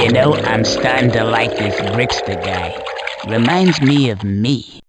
You know, I'm starting to like this Brickster guy. Reminds me of me.